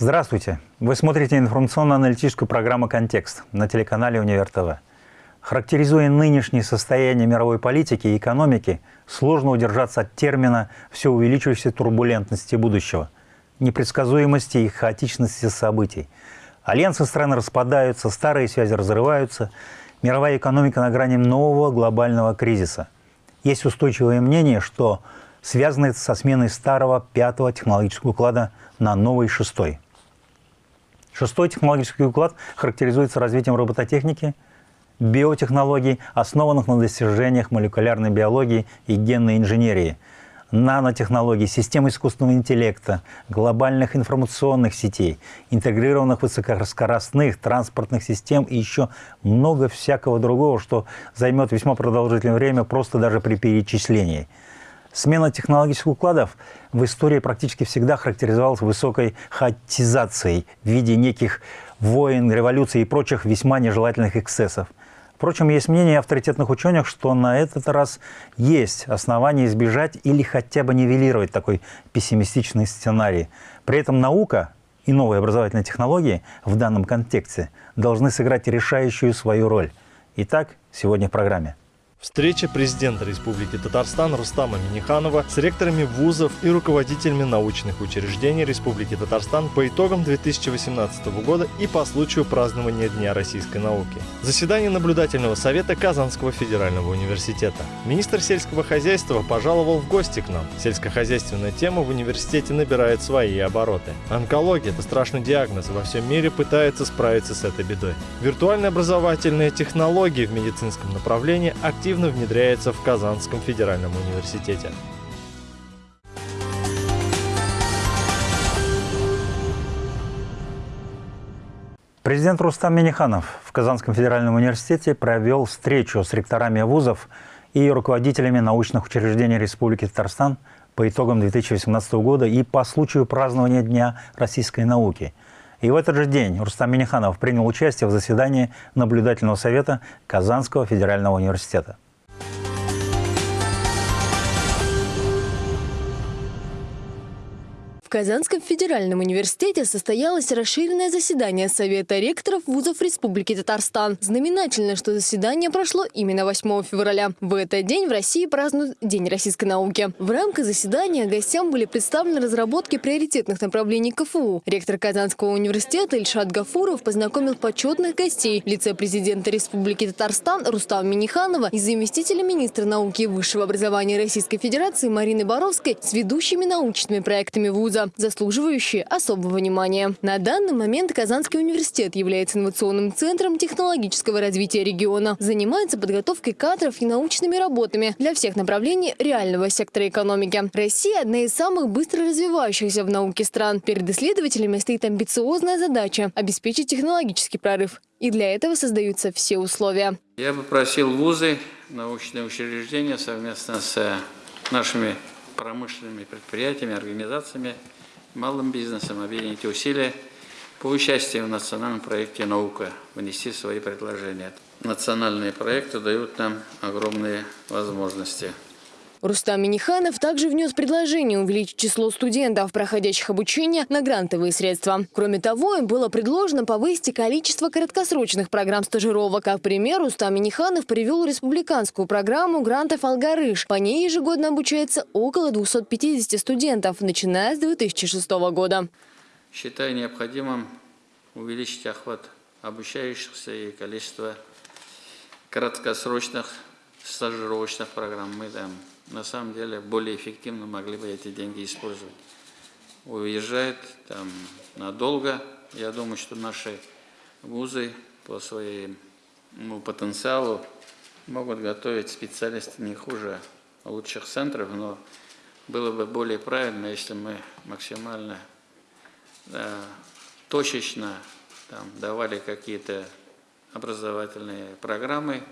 Здравствуйте! Вы смотрите информационно-аналитическую программу «Контекст» на телеканале «Универ ТВ». Характеризуя нынешнее состояние мировой политики и экономики, сложно удержаться от термина все увеличивающейся турбулентности будущего, непредсказуемости и хаотичности событий. Альянсы стран распадаются, старые связи разрываются, мировая экономика на грани нового глобального кризиса. Есть устойчивое мнение, что связано это со сменой старого пятого технологического уклада на новый шестой – Шестой технологический уклад характеризуется развитием робототехники, биотехнологий, основанных на достижениях молекулярной биологии и генной инженерии, нанотехнологий, систем искусственного интеллекта, глобальных информационных сетей, интегрированных высокоскоростных транспортных систем и еще много всякого другого, что займет весьма продолжительное время просто даже при перечислении – Смена технологических укладов в истории практически всегда характеризовалась высокой хаотизацией в виде неких войн, революций и прочих весьма нежелательных эксцессов. Впрочем, есть мнение авторитетных ученых, что на этот раз есть основания избежать или хотя бы нивелировать такой пессимистичный сценарий. При этом наука и новые образовательные технологии в данном контексте должны сыграть решающую свою роль. Итак, сегодня в программе. Встреча президента Республики Татарстан Рустама Миниханова с ректорами вузов и руководителями научных учреждений Республики Татарстан по итогам 2018 года и по случаю празднования Дня российской науки. Заседание наблюдательного совета Казанского федерального университета. Министр сельского хозяйства пожаловал в гости к нам. Сельскохозяйственная тема в университете набирает свои обороты. Онкология – это страшный диагноз, во всем мире пытаются справиться с этой бедой. Виртуальные образовательные технологии в медицинском направлении активно активно внедряется в Казанском федеральном университете. Президент Рустам Миниханов в Казанском федеральном университете провел встречу с ректорами вузов и руководителями научных учреждений Республики Татарстан по итогам 2018 года и по случаю празднования Дня российской науки – и в этот же день Рустам Миниханов принял участие в заседании наблюдательного совета Казанского федерального университета. В Казанском федеральном университете состоялось расширенное заседание Совета ректоров вузов Республики Татарстан. Знаменательно, что заседание прошло именно 8 февраля. В этот день в России празднуют День российской науки. В рамках заседания гостям были представлены разработки приоритетных направлений КФУ. Ректор Казанского университета Ильшат Гафуров познакомил почетных гостей в лице президента Республики Татарстан Рустама Миниханова и заместителя министра науки и высшего образования Российской Федерации Марины Боровской с ведущими научными проектами вуза вуза, заслуживающие особого внимания. На данный момент Казанский университет является инновационным центром технологического развития региона. Занимается подготовкой кадров и научными работами для всех направлений реального сектора экономики. Россия – одна из самых быстро развивающихся в науке стран. Перед исследователями стоит амбициозная задача – обеспечить технологический прорыв. И для этого создаются все условия. Я бы просил вузы, научные учреждения совместно с нашими промышленными предприятиями, организациями, малым бизнесом объединить усилия по участию в национальном проекте «Наука», внести свои предложения. Национальные проекты дают нам огромные возможности. Рустам Миниханов также внес предложение увеличить число студентов, проходящих обучение на грантовые средства. Кроме того, им было предложено повысить количество краткосрочных программ стажировок. Как пример, Рустам Миниханов привел республиканскую программу грантов «Алгарыш». По ней ежегодно обучается около 250 студентов, начиная с 2006 года. Считаю необходимым увеличить охват обучающихся и количество краткосрочных стажировочных программ. Мы там на самом деле более эффективно могли бы эти деньги использовать. Уезжает там надолго. Я думаю, что наши вузы по своему ну, потенциалу могут готовить специалистов не хуже лучших центров, но было бы более правильно, если мы максимально да, точечно там, давали какие-то образовательные программы,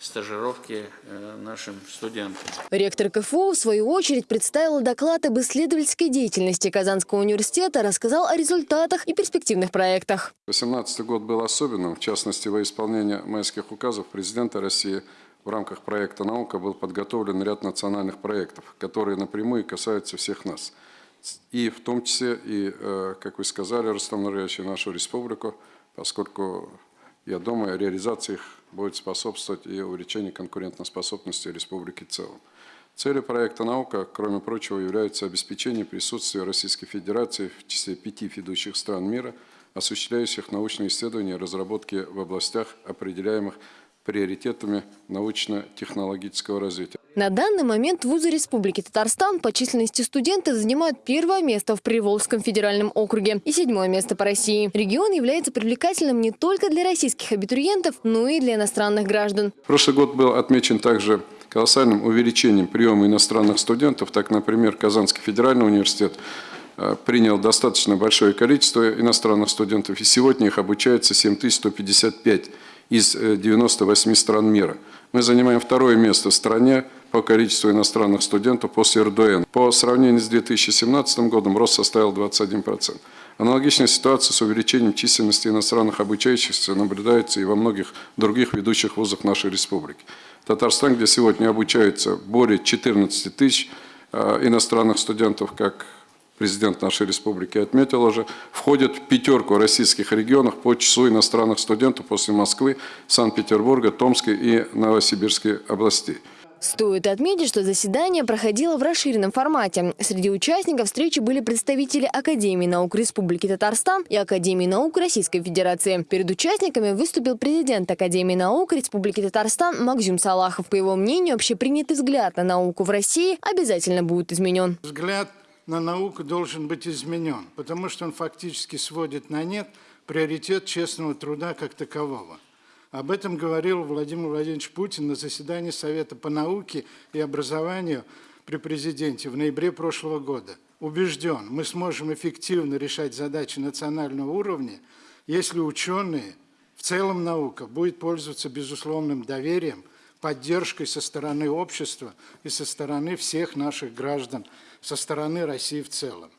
стажировки э, нашим студентам. Ректор КФУ, в свою очередь, представил доклад об исследовательской деятельности Казанского университета, рассказал о результатах и перспективных проектах. 2018 год был особенным. В частности, во исполнение майских указов президента России в рамках проекта «Наука» был подготовлен ряд национальных проектов, которые напрямую касаются всех нас. и в том числе, и, э, как вы сказали, Рустам Нурьевич, нашу республику, поскольку, я думаю, реализация их будет способствовать и увеличению конкурентоспособности республики в целом. Целью проекта «Наука», кроме прочего, является обеспечение присутствия Российской Федерации в числе пяти ведущих стран мира, осуществляющих научные исследования и разработки в областях, определяемых приоритетами научно-технологического развития. На данный момент вузы Республики Татарстан по численности студентов занимают первое место в Приволжском федеральном округе и седьмое место по России. Регион является привлекательным не только для российских абитуриентов, но и для иностранных граждан. Прошлый год был отмечен также колоссальным увеличением приема иностранных студентов. Так, например, Казанский федеральный университет э, принял достаточно большое количество иностранных студентов, и сегодня их обучается 7155 из 98 э, стран мира. Мы занимаем второе место в стране по количеству иностранных студентов после РДН. По сравнению с 2017 годом рост составил 21%. Аналогичная ситуация с увеличением численности иностранных обучающихся наблюдается и во многих других ведущих вузах нашей республики. Татарстан, где сегодня обучается более 14 тысяч э, иностранных студентов, как президент нашей республики отметил уже, входит в пятерку российских регионов по числу иностранных студентов после Москвы, Санкт-Петербурга, Томской и Новосибирской областей. Стоит отметить, что заседание проходило в расширенном формате. Среди участников встречи были представители Академии наук Республики Татарстан и Академии наук Российской Федерации. Перед участниками выступил президент Академии наук Республики Татарстан Макзюм Салахов. По его мнению, общепринятый взгляд на науку в России обязательно будет изменен. Взгляд на науку должен быть изменен, потому что он фактически сводит на нет приоритет честного труда как такового. Об этом говорил Владимир Владимирович Путин на заседании Совета по науке и образованию при президенте в ноябре прошлого года. Убежден, мы сможем эффективно решать задачи национального уровня, если ученые, в целом наука, будет пользоваться безусловным доверием, поддержкой со стороны общества и со стороны всех наших граждан, со стороны России в целом.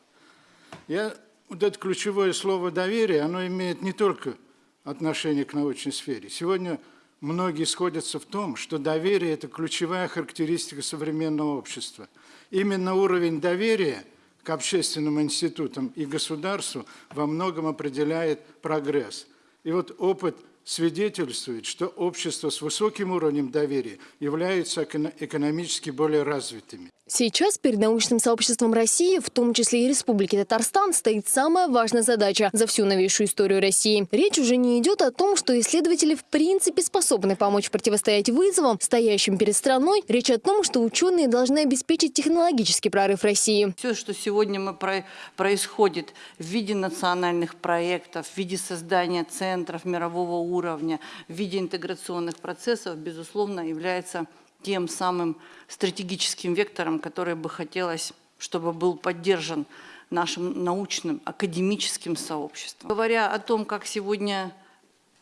Я, вот это ключевое слово «доверие», оно имеет не только отношение к научной сфере. Сегодня многие сходятся в том, что доверие – это ключевая характеристика современного общества. Именно уровень доверия к общественным институтам и государству во многом определяет прогресс. И вот опыт свидетельствует, что общество с высоким уровнем доверия являются экономически более развитыми. Сейчас перед научным сообществом России, в том числе и Республики Татарстан, стоит самая важная задача за всю новейшую историю России. Речь уже не идет о том, что исследователи в принципе способны помочь противостоять вызовам, стоящим перед страной. Речь о том, что ученые должны обеспечить технологический прорыв России. Все, что сегодня мы про происходит в виде национальных проектов, в виде создания центров мирового уровня, в виде интеграционных процессов, безусловно, является тем самым стратегическим вектором, который бы хотелось, чтобы был поддержан нашим научным, академическим сообществом. Говоря о том, как сегодня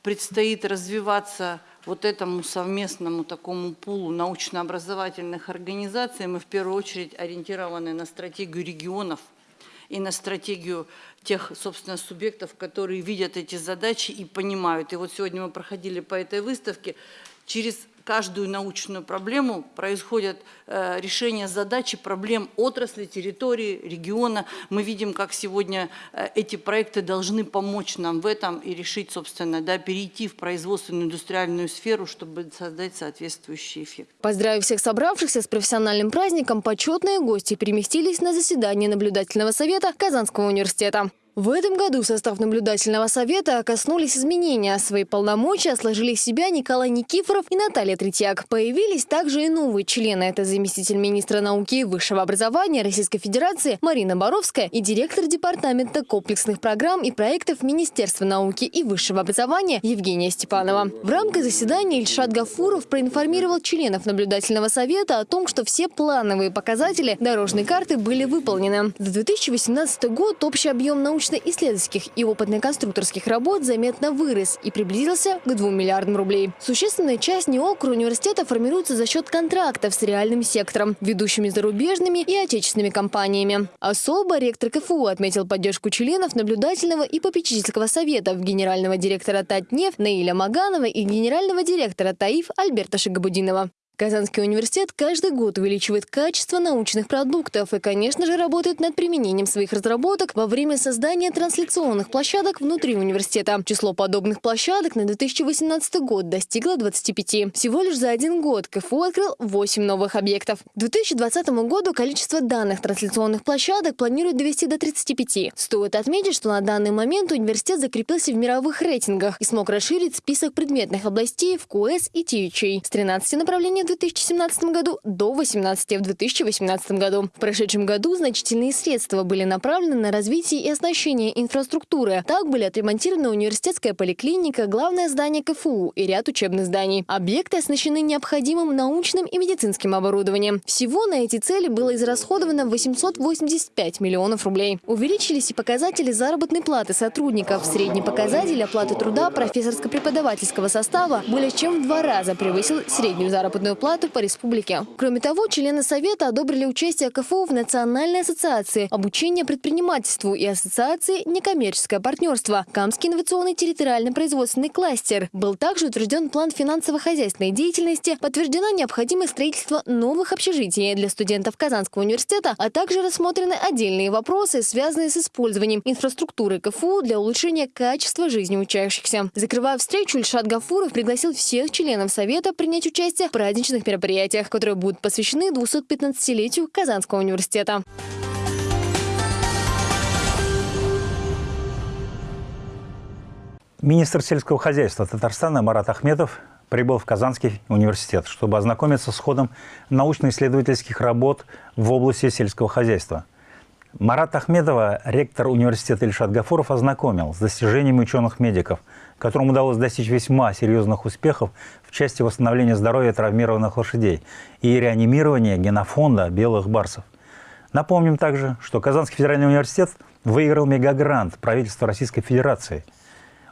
предстоит развиваться вот этому совместному такому пулу научно-образовательных организаций, мы в первую очередь ориентированы на стратегию регионов и на стратегию тех, собственно, субъектов, которые видят эти задачи и понимают. И вот сегодня мы проходили по этой выставке, через каждую научную проблему происходит э, решение задачи, проблем отрасли, территории, региона. Мы видим, как сегодня э, эти проекты должны помочь нам в этом и решить, собственно, да, перейти в производственную индустриальную сферу, чтобы создать соответствующий эффект. Поздравив всех собравшихся с профессиональным праздником, почетные гости переместились на заседание наблюдательного совета Казанского университета. В этом году в состав наблюдательного совета коснулись изменения. Свои полномочия сложили себя Николай Никифоров и Наталья Третьяк. Появились также и новые члены. Это заместитель министра науки и высшего образования Российской Федерации Марина Боровская и директор департамента комплексных программ и проектов Министерства науки и высшего образования Евгения Степанова. В рамках заседания Ильшат Гафуров проинформировал членов наблюдательного совета о том, что все плановые показатели дорожной карты были выполнены. За 2018 год общий объем научных научно-исследовательских и опытно-конструкторских работ заметно вырос и приблизился к 2 миллиардам рублей. Существенная часть НИОКР университета формируется за счет контрактов с реальным сектором, ведущими зарубежными и отечественными компаниями. Особо ректор КФУ отметил поддержку членов наблюдательного и попечительского совета генерального директора Татнефть Наиля Маганова и генерального директора ТАИФ Альберта Шигабудинова. Казанский университет каждый год увеличивает качество научных продуктов и, конечно же, работает над применением своих разработок во время создания трансляционных площадок внутри университета. Число подобных площадок на 2018 год достигло 25. Всего лишь за один год КФУ открыл 8 новых объектов. К 2020 году количество данных трансляционных площадок планируют довести до 35. Стоит отметить, что на данный момент университет закрепился в мировых рейтингах и смог расширить список предметных областей в КУЭС и ТИЧИ с 13 направлений 2017 году до 18 в 2018 году. В прошедшем году значительные средства были направлены на развитие и оснащение инфраструктуры. Так были отремонтированы университетская поликлиника, главное здание КФУ и ряд учебных зданий. Объекты оснащены необходимым научным и медицинским оборудованием. Всего на эти цели было израсходовано 885 миллионов рублей. Увеличились и показатели заработной платы сотрудников. Средний показатель оплаты труда профессорско-преподавательского состава более чем в два раза превысил среднюю заработную плату по республике. Кроме того, члены Совета одобрили участие КФУ в Национальной ассоциации обучения предпринимательству и Ассоциации некоммерческое партнерство Камский инновационный территориальный производственный кластер. Был также утвержден план финансово-хозяйственной деятельности, подтверждена необходимость строительства новых общежитий для студентов Казанского университета, а также рассмотрены отдельные вопросы, связанные с использованием инфраструктуры КФУ для улучшения качества жизни учащихся. Закрывая встречу, Ильшат Гафуров пригласил всех членов Совета принять участие в праздничных мероприятиях, которые будут посвящены 215-летию Казанского университета. Министр сельского хозяйства Татарстана Марат Ахметов прибыл в Казанский университет, чтобы ознакомиться с ходом научно-исследовательских работ в области сельского хозяйства. Марат Ахметова, ректор университета Ильшат Гафуров, ознакомил с достижениями ученых-медиков, которым удалось достичь весьма серьезных успехов в части восстановления здоровья травмированных лошадей и реанимирования генофонда белых барсов. Напомним также, что Казанский федеральный университет выиграл мегагрант правительства Российской Федерации –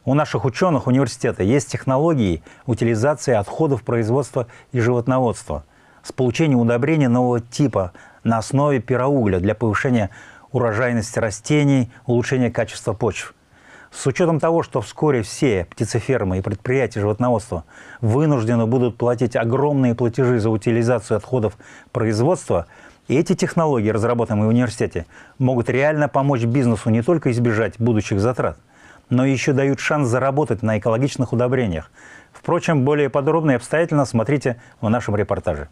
у наших ученых университета есть технологии утилизации отходов производства и животноводства с получением удобрения нового типа на основе пироугля для повышения урожайности растений, улучшения качества почв. С учетом того, что вскоре все птицефермы и предприятия животноводства вынуждены будут платить огромные платежи за утилизацию отходов производства, эти технологии, разработанные в университете, могут реально помочь бизнесу не только избежать будущих затрат, но еще дают шанс заработать на экологичных удобрениях. Впрочем, более подробно и обстоятельно смотрите в нашем репортаже.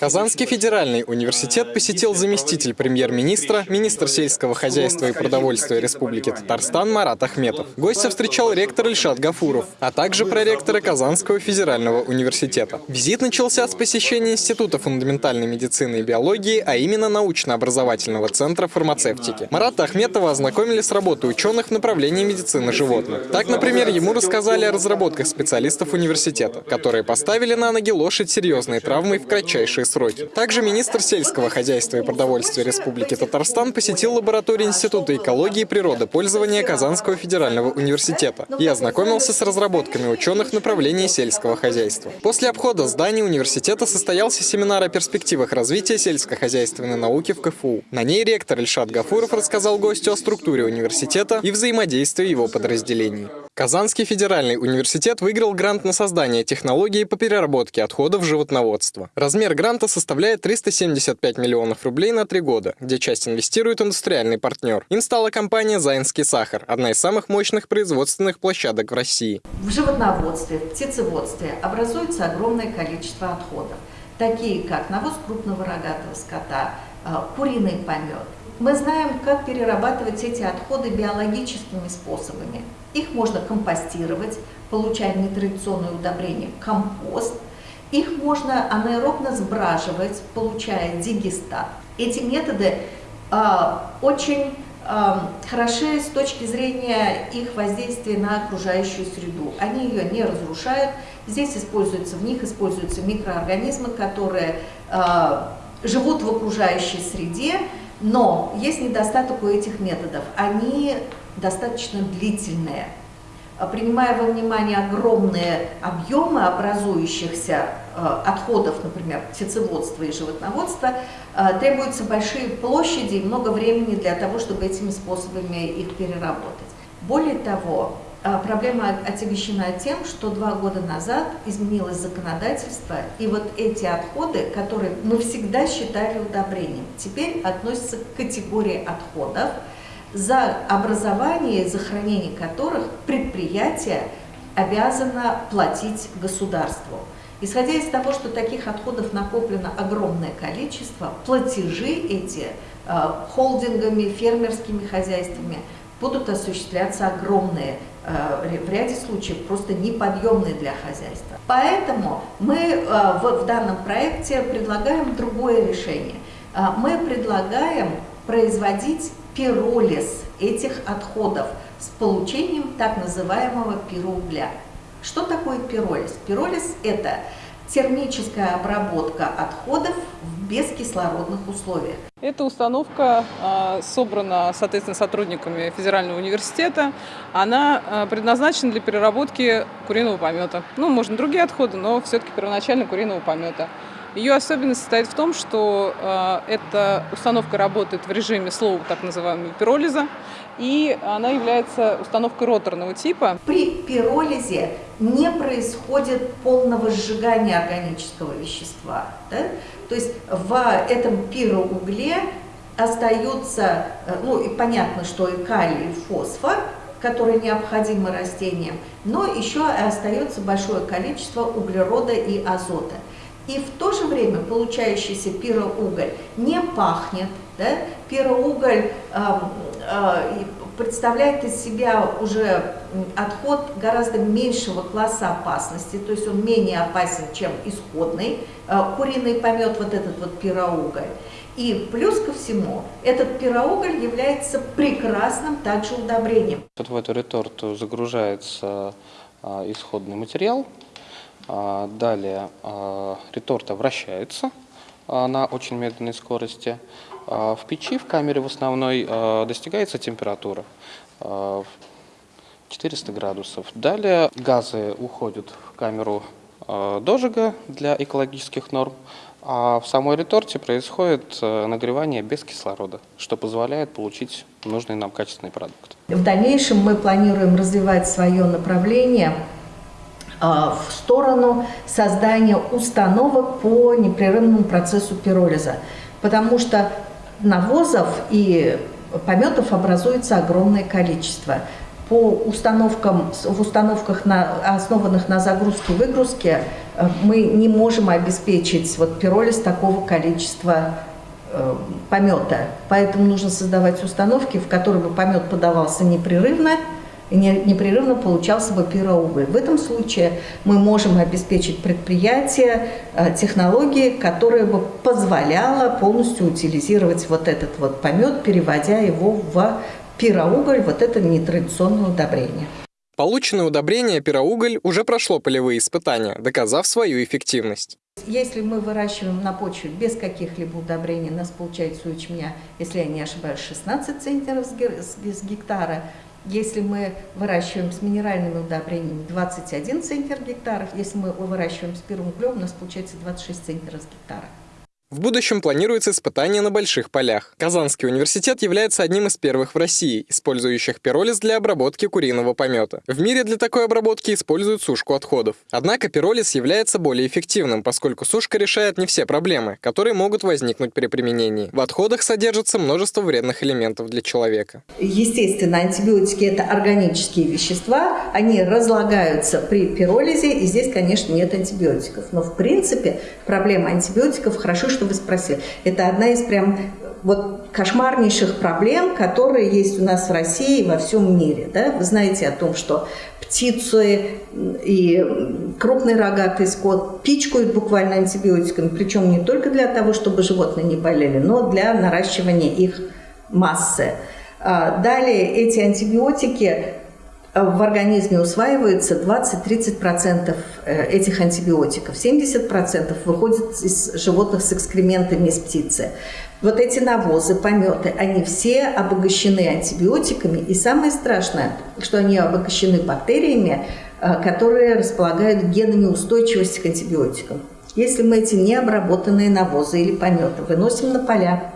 Казанский федеральный университет посетил заместитель премьер-министра, министр сельского хозяйства и продовольствия Республики Татарстан Марат Ахметов. Гостя встречал ректор Ильшат Гафуров, а также проректора Казанского федерального университета. Визит начался с посещения Института фундаментальной медицины и биологии, а именно научно-образовательного центра фармацевтики. Марата Ахметова ознакомили с работой ученых в направлении медицины животных. Так, например, ему рассказали о разработках специалистов университета, которые поставили на ноги лошадь серьезной травмой в кратчайшие сроки. Также министр сельского хозяйства и продовольствия Республики Татарстан посетил лабораторию Института экологии и природопользования Казанского федерального университета и ознакомился с разработками ученых в направлении сельского хозяйства. После обхода зданий университета состоялся семинар о перспективах развития сельскохозяйственной науки в КФУ. На ней ректор Ильшат Гафуров рассказал гостю о структуре университета и взаимодействии его подразделений. Казанский федеральный университет выиграл грант на создание технологии по переработке отходов животноводства. Размер гранта составляет 375 миллионов рублей на три года, где часть инвестирует индустриальный партнер. Им стала компания «Заинский сахар», одна из самых мощных производственных площадок в России. В животноводстве, в птицеводстве образуется огромное количество отходов, такие как навоз крупного рогатого скота, э, куриный помет. Мы знаем, как перерабатывать эти отходы биологическими способами. Их можно компостировать, получая нетрадиционное удобрение компост. Их можно анаэробно сбраживать, получая дигестат. Эти методы э, очень э, хороши с точки зрения их воздействия на окружающую среду. Они ее не разрушают. Здесь используются, в них используются микроорганизмы, которые э, живут в окружающей среде, но есть недостаток у этих методов. Они достаточно длительные. А принимая во внимание огромные объемы образующихся э, отходов, например, птицеводства и животноводства, э, требуются большие площади и много времени для того, чтобы этими способами их переработать. Более того, а, проблема отягощена тем, что два года назад изменилось законодательство, и вот эти отходы, которые мы всегда считали удобрением, теперь относятся к категории отходов, за образование за хранение которых предприятие обязано платить государству. Исходя из того, что таких отходов накоплено огромное количество, платежи эти э, холдингами, фермерскими хозяйствами будут осуществляться огромные, э, в ряде случаев просто неподъемные для хозяйства. Поэтому мы э, в, в данном проекте предлагаем другое решение. Мы предлагаем производить пиролиз этих отходов с получением так называемого пироугля. Что такое пиролиз? Пиролиз – это термическая обработка отходов в бескислородных условиях. Эта установка а, собрана, соответственно, сотрудниками Федерального университета. Она а, предназначена для переработки куриного помета. Ну, можно другие отходы, но все-таки первоначально куриного помета. Ее особенность состоит в том, что э, эта установка работает в режиме слова так называемого пиролиза, и она является установкой роторного типа. При пиролизе не происходит полного сжигания органического вещества. Да? То есть в этом пироугле остаются, э, ну и понятно, что и калий, и фосфор, которые необходимы растениям, но еще остается большое количество углерода и азота. И в то же время получающийся пироуголь не пахнет. Да? Пироуголь э, э, представляет из себя уже отход гораздо меньшего класса опасности, то есть он менее опасен, чем исходный э, куриный помет, вот этот вот пироуголь. И плюс ко всему, этот пироуголь является прекрасным также удобрением. Вот в эту реторту загружается а, исходный материал, далее а, реторта вращается а, на очень медленной скорости. В печи, в камере в основной, достигается температура 400 градусов. Далее газы уходят в камеру дожига для экологических норм, а в самой реторте происходит нагревание без кислорода, что позволяет получить нужный нам качественный продукт. В дальнейшем мы планируем развивать свое направление а, в сторону создания установок по непрерывному процессу пиролиза, потому что навозов и пометов образуется огромное количество. По установкам, в установках, на, основанных на загрузке-выгрузке, э, мы не можем обеспечить вот, пиролиз такого количества э, помета. Поэтому нужно создавать установки, в которые бы помет подавался непрерывно, непрерывно получался бы пироуголь. В этом случае мы можем обеспечить предприятие э, технологии, которая бы позволяла полностью утилизировать вот этот вот помет, переводя его в пироуголь, вот это нетрадиционное удобрение. Полученное удобрение пироуголь уже прошло полевые испытания, доказав свою эффективность. Если мы выращиваем на почве без каких-либо удобрений, у нас получается у ячменя, если я не ошибаюсь, 16 центнеров с гектара, если мы выращиваем с минеральными удобрениями 21 центнер гектаров, если мы выращиваем с первым углем, у нас получается 26 центнеров с гектара. В будущем планируется испытание на больших полях. Казанский университет является одним из первых в России, использующих пиролиз для обработки куриного помета. В мире для такой обработки используют сушку отходов. Однако пиролиз является более эффективным, поскольку сушка решает не все проблемы, которые могут возникнуть при применении. В отходах содержится множество вредных элементов для человека. Естественно, антибиотики – это органические вещества, они разлагаются при пиролизе, и здесь, конечно, нет антибиотиков. Но, в принципе, проблема антибиотиков хорошо, что вы спросили. Это одна из прям вот кошмарнейших проблем, которые есть у нас в России и во всем мире. Да? Вы знаете о том, что птицы и крупный рогатый скот пичкают буквально антибиотиками, причем не только для того, чтобы животные не болели, но для наращивания их массы. А, далее эти антибиотики в организме усваивается 20-30% э, этих антибиотиков. 70% выходит из животных с экскрементами из птицы. Вот эти навозы, пометы, они все обогащены антибиотиками. И самое страшное, что они обогащены бактериями, э, которые располагают генами устойчивости к антибиотикам. Если мы эти необработанные навозы или пометы выносим на поля,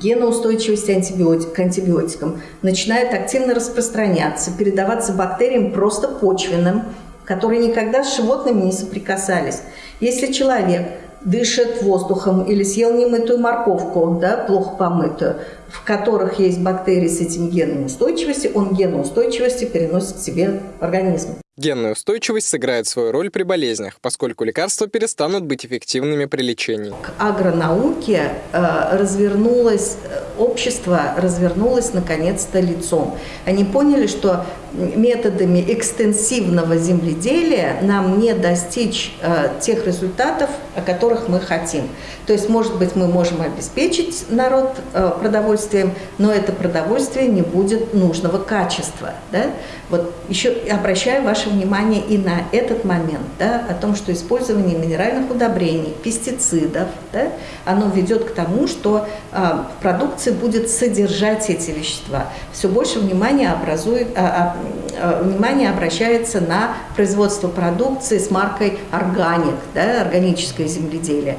геноустойчивость антибиотик, к антибиотикам начинает активно распространяться, передаваться бактериям просто почвенным, которые никогда с животными не соприкасались. Если человек дышит воздухом или съел немытую морковку, да, плохо помытую, в которых есть бактерии с этим геном устойчивости, он ген устойчивости переносит к себе в организм. Генная устойчивость сыграет свою роль при болезнях, поскольку лекарства перестанут быть эффективными при лечении. К агронауке э, развернулось, э, общество развернулось наконец-то лицом. Они поняли, что методами экстенсивного земледелия нам не достичь э, тех результатов, о которых мы хотим. То есть, может быть, мы можем обеспечить народ э, продовольствием, но это продовольствие не будет нужного качества. Да? Вот еще обращаю ваше внимание и на этот момент, да, о том, что использование минеральных удобрений, пестицидов, да, оно ведет к тому, что э, в продукции будет содержать эти вещества. Все больше внимания образует, а, а, внимание обращается на производство продукции с маркой «Органик», да, органическое земледелие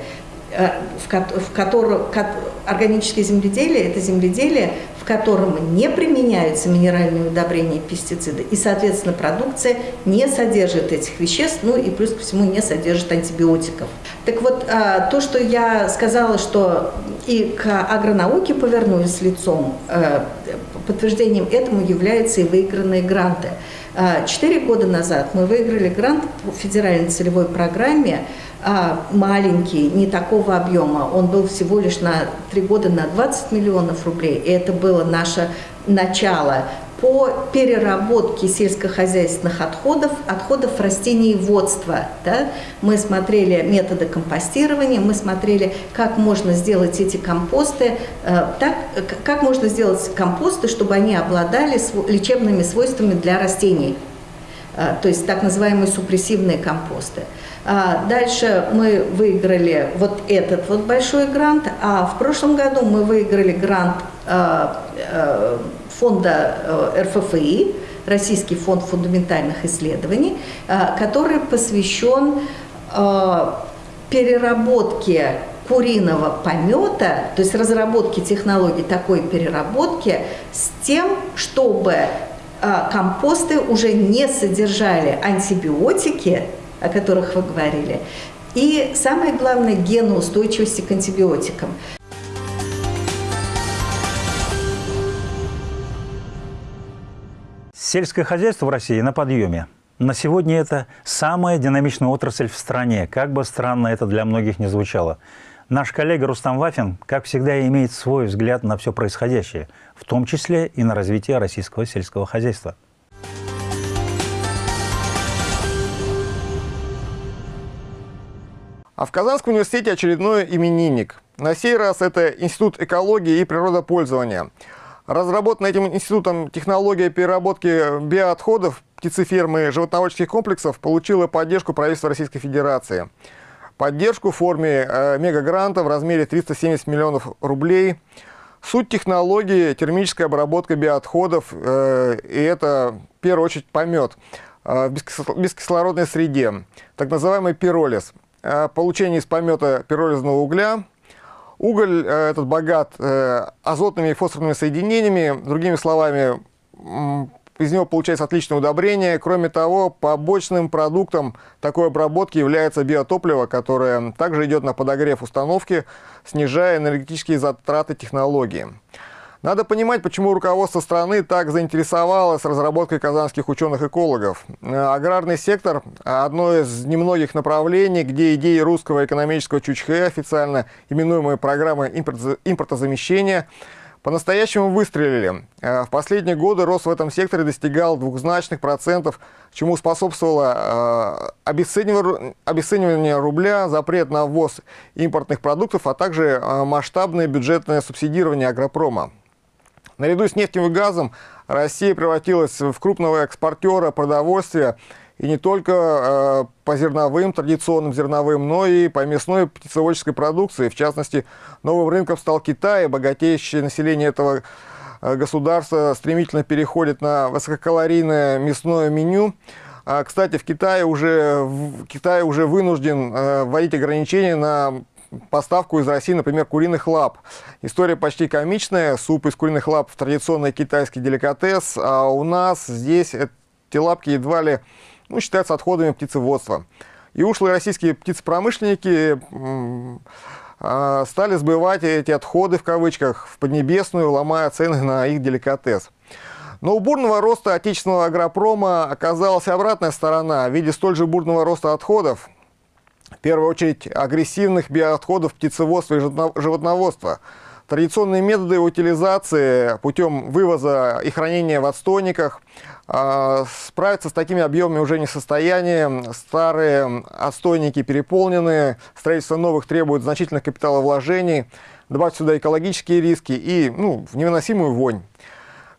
в, в котором органическое земледелие – это земледелие, в котором не применяются минеральные удобрения и пестициды, и, соответственно, продукция не содержит этих веществ, ну и плюс ко всему не содержит антибиотиков. Так вот, а, то, что я сказала, что и к агронауке повернулись лицом, э, подтверждением этому являются и выигранные гранты. А, четыре года назад мы выиграли грант по федеральной целевой программе маленький, не такого объема. Он был всего лишь на три года на 20 миллионов рублей. И это было наше начало по переработке сельскохозяйственных отходов, отходов растениеводства. Да? Мы смотрели методы компостирования, мы смотрели, как можно сделать эти компосты, э, так, как можно сделать компосты, чтобы они обладали лечебными свойствами для растений. Э, то есть так называемые супрессивные компосты. А дальше мы выиграли вот этот вот большой грант, а в прошлом году мы выиграли грант э, э, фонда РФФИ, Российский фонд фундаментальных исследований, который посвящен переработке куриного помета, то есть разработке технологий такой переработки с тем, чтобы компосты уже не содержали антибиотики, о которых вы говорили, и самое главное – геноустойчивости к антибиотикам. Сельское хозяйство в России на подъеме. На сегодня это самая динамичная отрасль в стране, как бы странно это для многих не звучало. Наш коллега Рустам Вафин, как всегда, имеет свой взгляд на все происходящее, в том числе и на развитие российского сельского хозяйства. А в Казанском университете очередной именинник. На сей раз это Институт экологии и природопользования. Разработана этим институтом технология переработки биоотходов птицефермы и животноводческих комплексов получила поддержку правительства Российской Федерации поддержку в форме э, мегагранта в размере 370 миллионов рублей. Суть технологии – термическая обработка биоотходов, э, и это, в первую очередь, помет э, в бескислородной среде, так называемый пиролиз. Э, получение из помета пиролизного угля. Уголь э, этот богат э, азотными и фосфорными соединениями, другими словами, из него получается отличное удобрение. Кроме того, побочным продуктом такой обработки является биотопливо, которое также идет на подогрев установки, снижая энергетические затраты технологии. Надо понимать, почему руководство страны так заинтересовалось разработкой казанских ученых-экологов. Аграрный сектор – одно из немногих направлений, где идеи русского экономического чучхе, официально именуемой программы импортозамещения – по-настоящему выстрелили. Э, в последние годы рост в этом секторе достигал двухзначных процентов, чему способствовало э, обесценивание рубля, запрет на ввоз импортных продуктов, а также э, масштабное бюджетное субсидирование агропрома. Наряду с нефтью и газом Россия превратилась в крупного экспортера продовольствия и не только э, по зерновым, традиционным зерновым, но и по мясной птицеводческой продукции. В частности, новым рынком стал Китай, богатеющее население этого э, государства стремительно переходит на высококалорийное мясное меню. Кстати, в Китае уже, в Китае уже вынужден э, вводить ограничения на поставку из России, например, куриных лап. История почти комичная. Суп из куриных лап – традиционный китайский деликатес, а у нас здесь эти лапки едва ли ну, считаются отходами птицеводства. И ушлые российские птицепромышленники а, стали сбывать эти отходы, в кавычках, в Поднебесную, ломая цены на их деликатес. Но у бурного роста отечественного агропрома оказалась обратная сторона в виде столь же бурного роста отходов, в первую очередь агрессивных биоотходов птицеводства и животноводства. Традиционные методы утилизации путем вывоза и хранения в отстойниках а, справиться с такими объемами уже не в состоянии. Старые отстойники переполнены, строительство новых требует значительных капиталовложений. Добавить сюда экологические риски и ну, невыносимую вонь.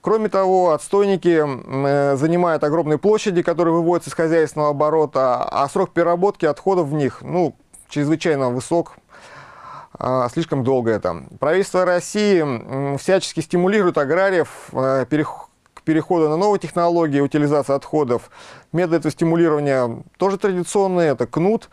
Кроме того, отстойники э, занимают огромные площади, которые выводятся из хозяйственного оборота, а срок переработки отходов в них ну, чрезвычайно высок, а, слишком долго это. Правительство России всячески стимулирует аграриев э, к переходу на новые технологии утилизации отходов. Методы стимулирования тоже традиционные, это кнут.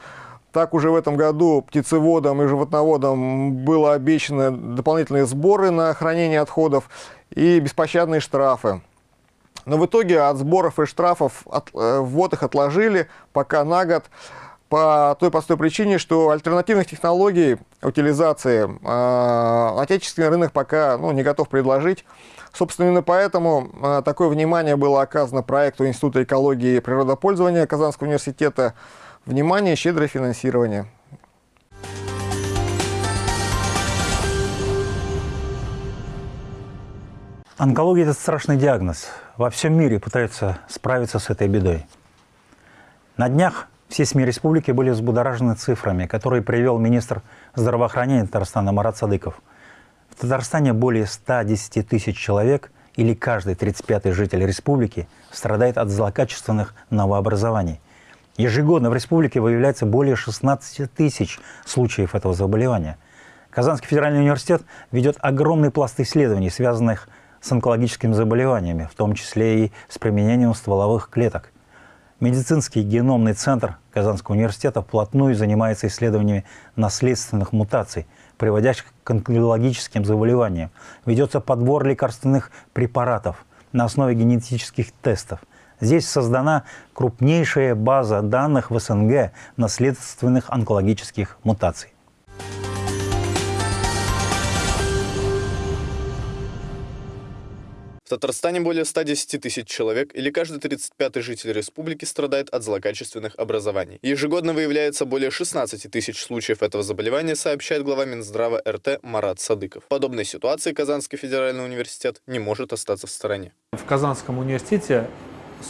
Так уже в этом году птицеводам и животноводам было обещаны дополнительные сборы на хранение отходов и беспощадные штрафы. Но в итоге от сборов и штрафов от, э, ввод их отложили пока на год по той простой причине, что альтернативных технологий утилизации э, отечественный рынок пока ну, не готов предложить. Собственно, именно поэтому э, такое внимание было оказано проекту Института экологии и природопользования Казанского университета. Внимание, щедрое финансирование. Онкология – это страшный диагноз. Во всем мире пытаются справиться с этой бедой. На днях все СМИ республики были взбудоражены цифрами, которые привел министр здравоохранения Татарстана Марат Садыков. В Татарстане более 110 тысяч человек, или каждый 35-й житель республики, страдает от злокачественных новообразований. Ежегодно в республике выявляется более 16 тысяч случаев этого заболевания. Казанский федеральный университет ведет огромный пласт исследований, связанных с онкологическими заболеваниями, в том числе и с применением стволовых клеток. Медицинский геномный центр Казанского университета вплотную занимается исследованиями наследственных мутаций, приводящих к онкологическим заболеваниям. Ведется подбор лекарственных препаратов на основе генетических тестов. Здесь создана крупнейшая база данных в СНГ наследственных онкологических мутаций. Татарстане более 110 тысяч человек, или каждый 35-й житель республики страдает от злокачественных образований. Ежегодно выявляется более 16 тысяч случаев этого заболевания, сообщает глава Минздрава РТ Марат Садыков. В подобной ситуации Казанский федеральный университет не может остаться в стороне. В Казанском университете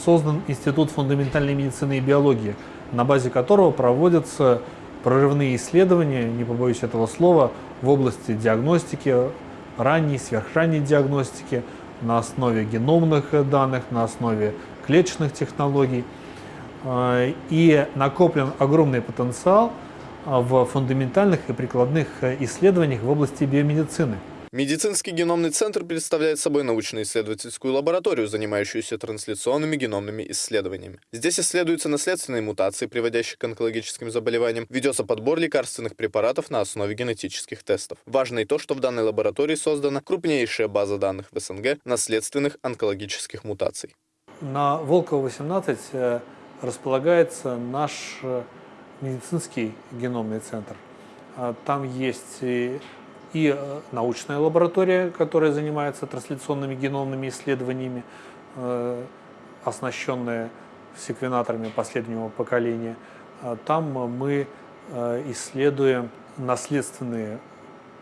создан Институт фундаментальной медицины и биологии, на базе которого проводятся прорывные исследования, не побоюсь этого слова, в области диагностики, ранней, сверхранней диагностики, на основе геномных данных, на основе клеточных технологий. Э, и накоплен огромный потенциал э, в фундаментальных и прикладных э, исследованиях в области биомедицины. Медицинский геномный центр представляет собой научно-исследовательскую лабораторию, занимающуюся трансляционными геномными исследованиями. Здесь исследуются наследственные мутации, приводящие к онкологическим заболеваниям, ведется подбор лекарственных препаратов на основе генетических тестов. Важно и то, что в данной лаборатории создана крупнейшая база данных в СНГ наследственных онкологических мутаций. На Волково 18 э, располагается наш э, медицинский геномный центр. А там есть и э, научная лаборатория, которая занимается трансляционными геномными исследованиями, э, оснащенная секвенаторами последнего поколения. Э, там мы исследуем наследственные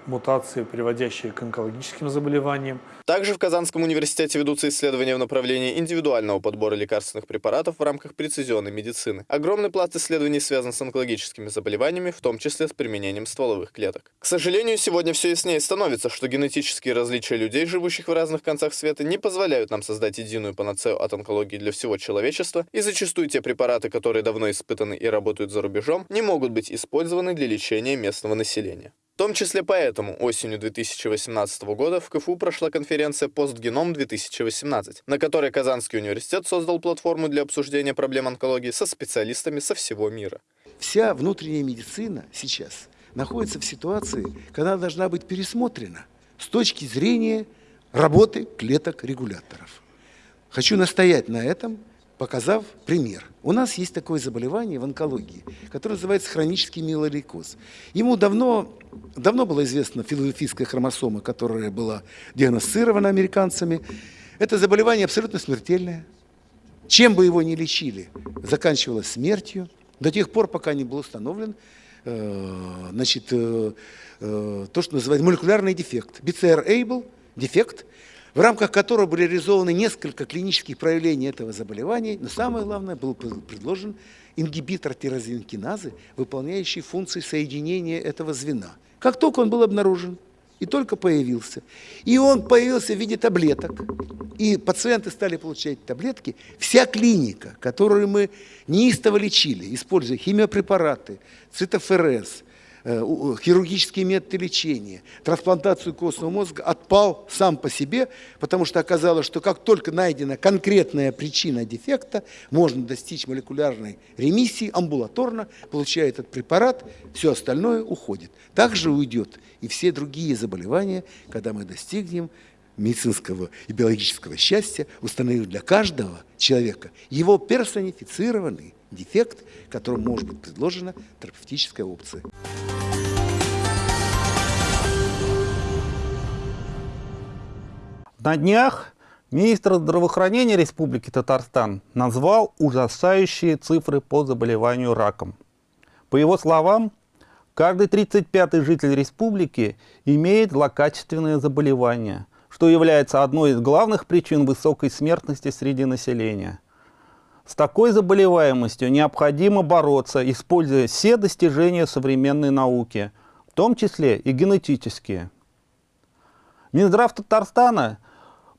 мутации, приводящие к онкологическим заболеваниям. Также в Казанском университете ведутся исследования в направлении индивидуального подбора лекарственных препаратов в рамках прецизионной медицины. Огромный пласт исследований связан с онкологическими заболеваниями, в том числе с применением стволовых клеток. К сожалению, сегодня все яснее становится, что генетические различия людей, живущих в разных концах света, не позволяют нам создать единую панацею от онкологии для всего человечества, и зачастую те препараты, которые давно испытаны и работают за рубежом, не могут быть использованы для лечения местного населения. В том числе поэтому осенью 2018 года в КФУ прошла конференция «Постгеном-2018», на которой Казанский университет создал платформу для обсуждения проблем онкологии со специалистами со всего мира. Вся внутренняя медицина сейчас находится в ситуации, когда должна быть пересмотрена с точки зрения работы клеток регуляторов. Хочу настоять на этом, показав пример. У нас есть такое заболевание в онкологии, которое называется хронический миелолейкоз. Ему давно, давно было известно филадельфийская хромосома, которая была диагностирована американцами. Это заболевание абсолютно смертельное. Чем бы его ни лечили, заканчивалось смертью до тех пор, пока не был установлен значит, то, что называется молекулярный дефект. BCR-ABL – дефект, в рамках которого были реализованы несколько клинических проявлений этого заболевания, но самое главное, был предложен ингибитор тирозинкиназы, выполняющий функции соединения этого звена. Как только он был обнаружен, и только появился. И он появился в виде таблеток. И пациенты стали получать таблетки. Вся клиника, которую мы неистово лечили, используя химиопрепараты, цитоферез – хирургические методы лечения, трансплантацию костного мозга отпал сам по себе, потому что оказалось, что как только найдена конкретная причина дефекта, можно достичь молекулярной ремиссии амбулаторно, получая этот препарат, все остальное уходит. Также уйдет и все другие заболевания, когда мы достигнем медицинского и биологического счастья, установив для каждого человека его персонифицированный дефект, которому может быть предложена терапевтическая опция. На днях министр здравоохранения Республики Татарстан назвал ужасающие цифры по заболеванию раком. По его словам, каждый 35-й житель республики имеет злокачественное заболевание, что является одной из главных причин высокой смертности среди населения. С такой заболеваемостью необходимо бороться, используя все достижения современной науки, в том числе и генетические. Минздрав Татарстана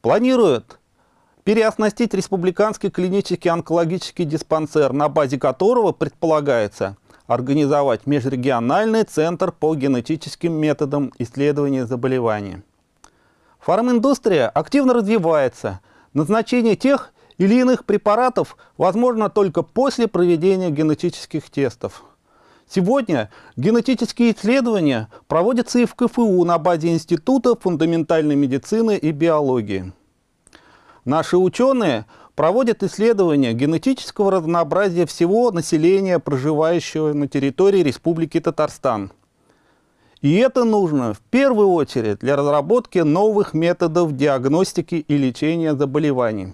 планирует переоснастить республиканский клинический онкологический диспансер, на базе которого предполагается организовать межрегиональный центр по генетическим методам исследования заболеваний. Фарминдустрия активно развивается. Назначение тех или иных препаратов возможно только после проведения генетических тестов. Сегодня генетические исследования проводятся и в КФУ на базе Института фундаментальной медицины и биологии. Наши ученые проводят исследования генетического разнообразия всего населения, проживающего на территории Республики Татарстан. И это нужно в первую очередь для разработки новых методов диагностики и лечения заболеваний.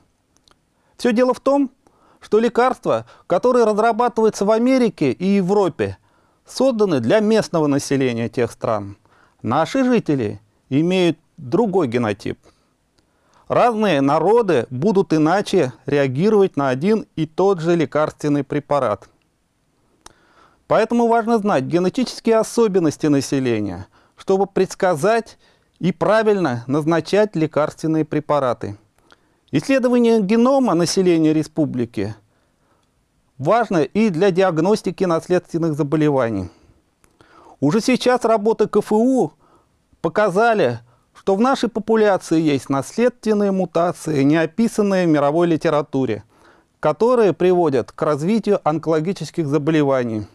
Все дело в том, что лекарства, которые разрабатываются в Америке и Европе, созданы для местного населения тех стран. Наши жители имеют другой генотип. Разные народы будут иначе реагировать на один и тот же лекарственный препарат. Поэтому важно знать генетические особенности населения, чтобы предсказать и правильно назначать лекарственные препараты. Исследование генома населения республики важно и для диагностики наследственных заболеваний. Уже сейчас работы КФУ показали, что в нашей популяции есть наследственные мутации, не описанные в мировой литературе, которые приводят к развитию онкологических заболеваний.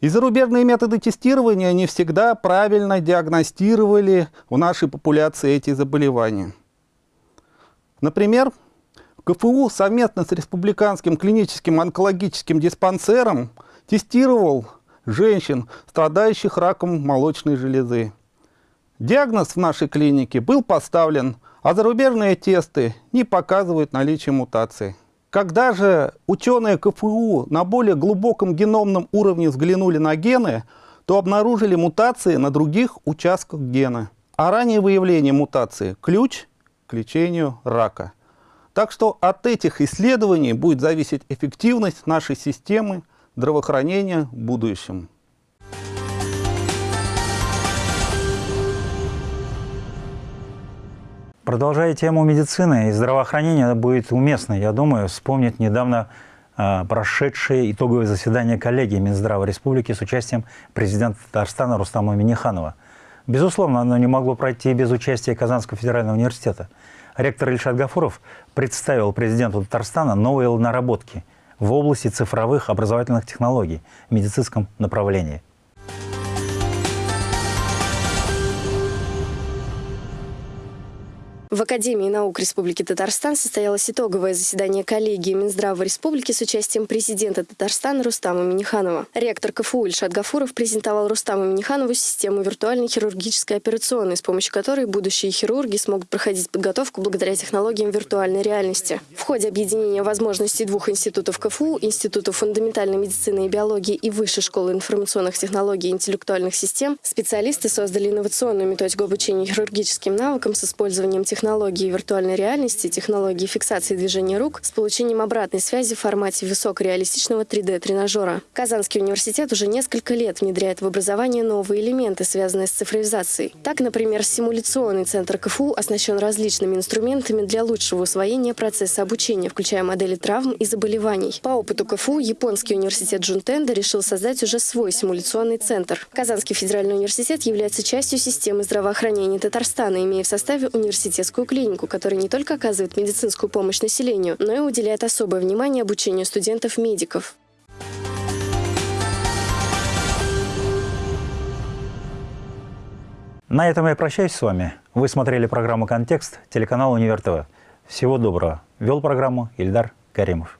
И зарубежные методы тестирования не всегда правильно диагностировали в нашей популяции эти заболевания. Например, КФУ совместно с Республиканским клиническим онкологическим диспансером тестировал женщин, страдающих раком молочной железы. Диагноз в нашей клинике был поставлен, а зарубежные тесты не показывают наличие мутации. Когда же ученые КФУ на более глубоком геномном уровне взглянули на гены, то обнаружили мутации на других участках гена. А раннее выявление мутации – ключ к лечению рака. Так что от этих исследований будет зависеть эффективность нашей системы здравоохранения в будущем. Продолжая тему медицины и здравоохранения, будет уместно, я думаю, вспомнить недавно э, прошедшее итоговое заседание коллегии Минздрава Республики с участием президента Татарстана Рустама Миниханова. Безусловно, оно не могло пройти без участия Казанского федерального университета. Ректор Ильшат Гафуров представил президенту Татарстана новые наработки в области цифровых образовательных технологий в медицинском направлении. В Академии наук Республики Татарстан состоялось итоговое заседание коллегии Минздрава Республики с участием президента Татарстана Рустама Миниханова. Ректор КФУ Ильшат Гафуров презентовал Рустаму Миниханову систему виртуальной хирургической операционной, с помощью которой будущие хирурги смогут проходить подготовку благодаря технологиям виртуальной реальности. В ходе объединения возможностей двух институтов КФУ, Института фундаментальной медицины и биологии и Высшей школы информационных технологий и интеллектуальных систем, специалисты создали инновационную методику обучения хирургическим навыкам с использованием технологий технологии виртуальной реальности, технологии фиксации движения рук с получением обратной связи в формате высокореалистичного 3D-тренажера. Казанский университет уже несколько лет внедряет в образование новые элементы, связанные с цифровизацией. Так, например, симуляционный центр КФУ оснащен различными инструментами для лучшего усвоения процесса обучения, включая модели травм и заболеваний. По опыту КФУ японский университет Джунтенда решил создать уже свой симуляционный центр. Казанский федеральный университет является частью системы здравоохранения Татарстана, имея в составе университетскую детскую клинику, которая не только оказывает медицинскую помощь населению, но и уделяет особое внимание обучению студентов-медиков. На этом я прощаюсь с вами. Вы смотрели программу «Контекст», телеканал «Универ ТВ». Всего доброго. Вел программу Ильдар Каримов.